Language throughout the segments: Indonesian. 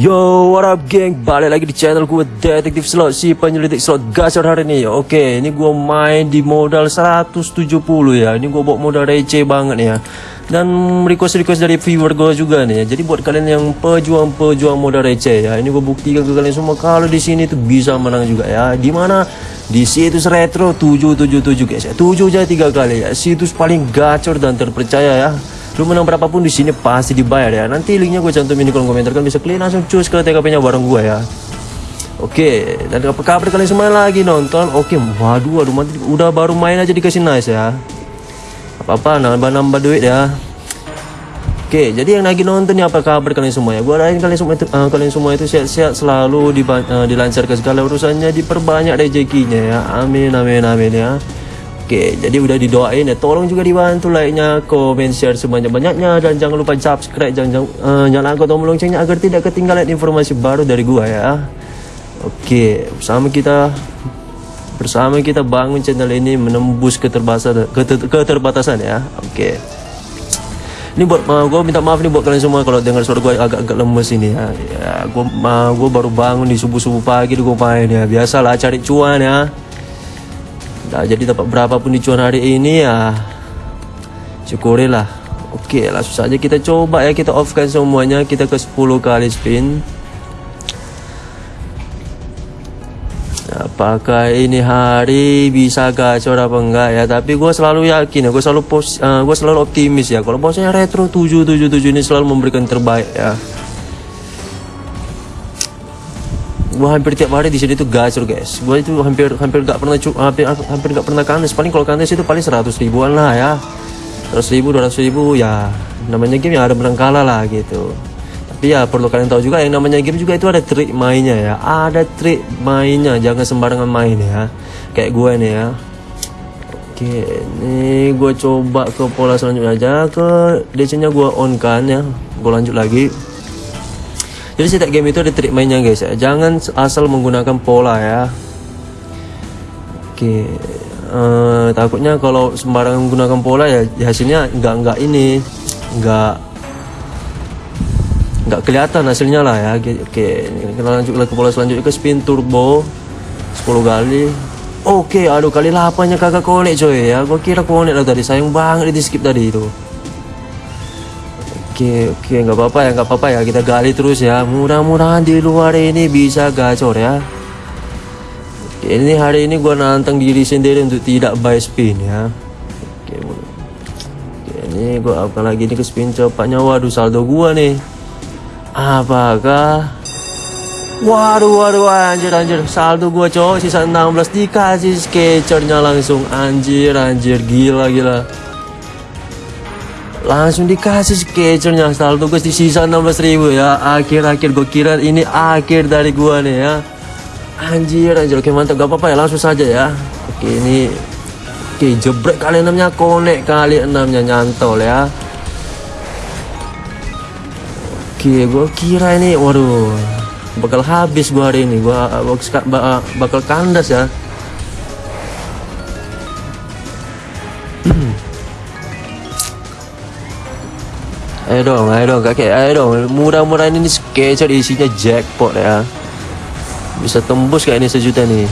Yo, what up geng? Balik lagi di channel gue Detektif Slot, si penyelidik slot gacor hari ini. Oke, ini gue main di modal 170 ya. Ini gue bawa modal receh banget ya. Dan request-request dari viewer gue juga nih ya. Jadi buat kalian yang pejuang-pejuang modal receh ya Ini gue buktikan ke kalian semua Kalau di sini tuh bisa menang juga ya. Di mana di situs retro 777 guys ya. 7 aja tiga kali ya. Situs paling gacor dan terpercaya ya Lu menang berapapun di sini pasti dibayar ya. Nanti linknya gue cantumin di kolom komentar kan bisa klik langsung cus ke TKP-nya bareng gue ya. Oke, dan apa kabar kalian semua lagi nonton? Oke, waduh, waduh, mati, udah baru main aja dikasih nice ya. Apa-apa, nambah-nambah duit ya. Oke, jadi yang lagi nonton nih apa kabar kalian semua ya? Gue doain kalian semua itu, uh, kalian semua itu sehat-sehat selalu di, uh, dilancarkan segala urusannya, diperbanyak rezekinya ya. Amin, amin, amin ya. Oke, jadi udah didoain ya. Tolong juga dibantu like-nya, komen, share sebanyak-banyaknya dan jangan lupa subscribe, jangan, jangan uh, nyalakan tombol loncengnya agar tidak ketinggalan informasi baru dari gua ya. Oke, bersama kita bersama kita bangun channel ini menembus keterbatasan keter, keterbatasan ya. Oke. Ini buat uh, gue minta maaf nih buat kalian semua kalau dengar suara gue agak-agak lemes ini ya. Ya, gue uh, baru bangun di subuh-subuh pagi gue main ya. Biasalah cari cuan ya. Nah, jadi dapat berapapun di cuan hari ini ya syukurilah. Oke, langsung saja kita coba ya kita offkan semuanya kita ke 10 kali spin. Apakah ini hari bisa gacor apa enggak ya? Tapi gue selalu yakin ya, gue selalu pos, uh, gue selalu optimis ya. Kalau bosnya retro 777 ini selalu memberikan terbaik ya. Gue hampir tiap hari di sini tuh gacor guys. Gue itu hampir hampir gak pernah hampir hampir gak pernah kandes. Paling kalau kandes itu paling 100 ribuan lah ya. 100 ribu 200 ribu ya. Namanya game yang ada menang kalah lah gitu. Tapi ya perlu kalian tahu juga yang namanya game juga itu ada trik mainnya ya. Ada trik mainnya jangan sembarangan main ya. Kayak gue nih ya. Oke ini gue coba ke pola selanjutnya aja. Ke DC nya gue on kan ya. Gue lanjut lagi jadi setiap game itu ada trik mainnya guys ya jangan asal menggunakan pola ya oke uh, takutnya kalau sembarangan menggunakan pola ya, ya hasilnya nggak nggak ini nggak nggak kelihatan hasilnya lah ya oke kita lanjut ke pola selanjutnya ke spin turbo 10 kali Oke, aduh kali 8 nya kagak konek coy ya. Gua kira konek lah tadi. Sayang banget di skip tadi itu. Oke oke nggak apa-apa ya nggak apa-apa ya. Kita gali terus ya. Mudah-mudahan di luar ini bisa gacor ya. Ini hari ini gua nantang diri sendiri untuk tidak buy spin ya. Oke, oke ini gua akan lagi ini ke spin cepatnya waduh saldo gua nih. Apakah? Waduh waduh anjir anjir. Saldo gua cowok sisa 16 dikasih sketchernya langsung. Anjir anjir. Gila gila langsung dikasih sketchernya saldo guys di sisa 16.000 ya. Akhir-akhir gue kira ini akhir dari gua nih ya. Anjir anjir. Oke mantap. Gak apa-apa ya langsung saja ya. Oke ini oke jebrek kali enamnya konek kali enamnya nyantol ya. Oke gue kira ini waduh bakal habis gua hari ini. Gua bakal kandas ya Ayo dong, ayo dong kakek, ayo dong. Mudah-mudahan ini sketcher isinya jackpot ya. Bisa tembus kayak ini sejuta nih.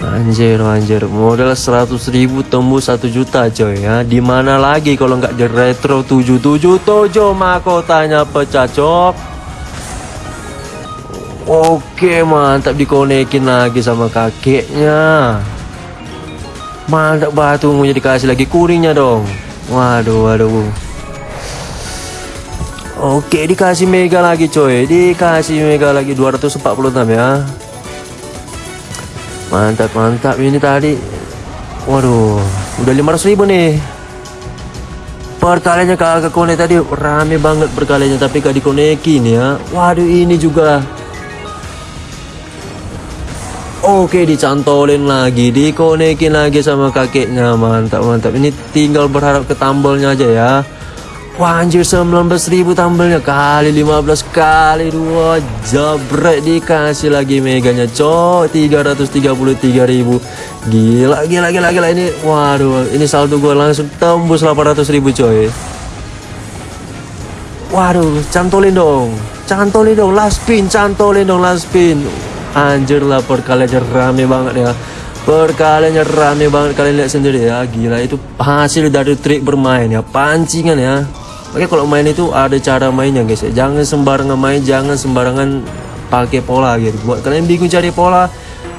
Anjir, anjir. Modal 100 ribu tembus 1 juta coy ya. Di mana lagi kalau nggak di retro 777 mahkotanya pecah cok. Oke, mantap dikonekin lagi sama kakeknya. Mantap batu mau dikasih lagi kuningnya dong. Waduh, waduh. Oke, dikasih mega lagi coy. Dikasih mega lagi 246 ya. Mantap, mantap. Ini tadi waduh, udah 500 ribu nih. Perkaliannya kagak konek tadi rame banget perkaliannya tapi gak dikonekin ya. Waduh, ini juga Oke dicantolin lagi Dikonekin lagi sama kakeknya. Mantap mantap. Ini tinggal berharap ke aja ya. Wah anjir 19.000 tambelnya. Kali 15 kali dua. Jabret dikasih lagi meganya. Cok 333.000 Gila gila gila gila. Ini waduh ini saldo gue langsung tembus 800.000 coy. Waduh cantolin dong. Cantolin dong last spin cantolin dong last spin anjir lah perkaliannya rame banget ya. Perkaliannya rame banget kalian lihat sendiri ya. Gila itu hasil dari trik bermain ya. Pancingan ya. Oke kalau main itu ada cara mainnya guys ya. Jangan sembarangan main jangan sembarangan pakai pola gitu. Buat kalian bingung cari pola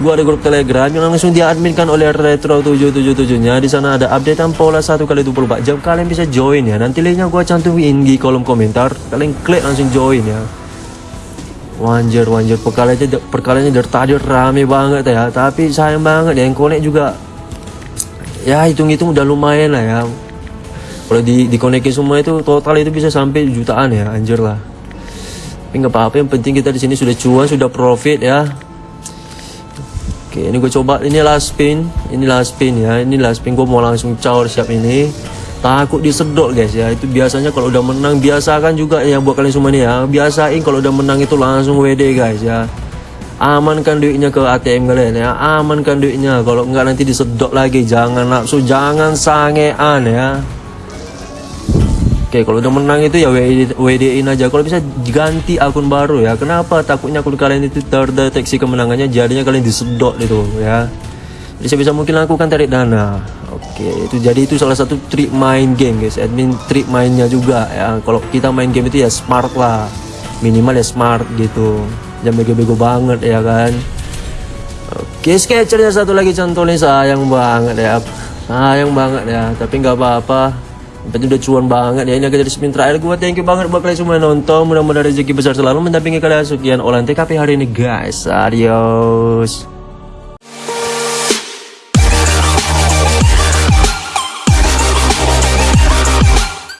gua ada grup telegram yang langsung diadminkan oleh retro 777 nya di sana ada updatean pola satu kali 24 jam. Kalian bisa join ya. Nanti linknya gua cantumin di kolom komentar. Kalian klik langsung join ya Wanjir, wanjir, perkaliannya, perkaliannya dari tadi rame banget ya. Tapi sayang banget ya, yang connect juga Ya hitung-hitung udah lumayan lah ya. Kalau di, dikonekin semua itu total itu bisa sampai jutaan ya, anjir lah. Tapi nggak apa-apa, yang penting kita di sini sudah cuan, sudah profit ya. Oke, ini gue coba, ini last spin Ini last spin ya, ini last spin Gue mau langsung caur siap ini takut disedot guys ya. Itu biasanya kalau udah menang biasakan juga ya buat kalian semua nih ya. Biasain kalau udah menang itu langsung WD guys ya. Amankan duitnya ke ATM kalian ya. Amankan duitnya. Kalau enggak nanti disedot lagi. Jangan nafsu jangan sangean ya. Oke kalau udah menang itu ya WD, WD in aja. Kalau bisa ganti akun baru ya. Kenapa takutnya akun kalian itu terdeteksi kemenangannya? Jadinya kalian disedot itu ya. Jadi sebisa mungkin lakukan tarik dana Oke, itu jadi itu salah satu trik main game guys. Admin trik mainnya juga ya. Kalau kita main game itu ya smart lah. Minimal ya smart gitu. Jangan bego-bego banget ya kan. Oke, sketchernya satu lagi contohnya sayang banget ya. Sayang banget ya, tapi nggak apa-apa. Tapi udah cuan banget ya. Ini agak jadi spin terakhir gue. Thank you banget buat kalian semua yang nonton. Mudah-mudahan rezeki besar selalu mendampingi kalian. Sekian olahan TKP hari ini guys. Adios.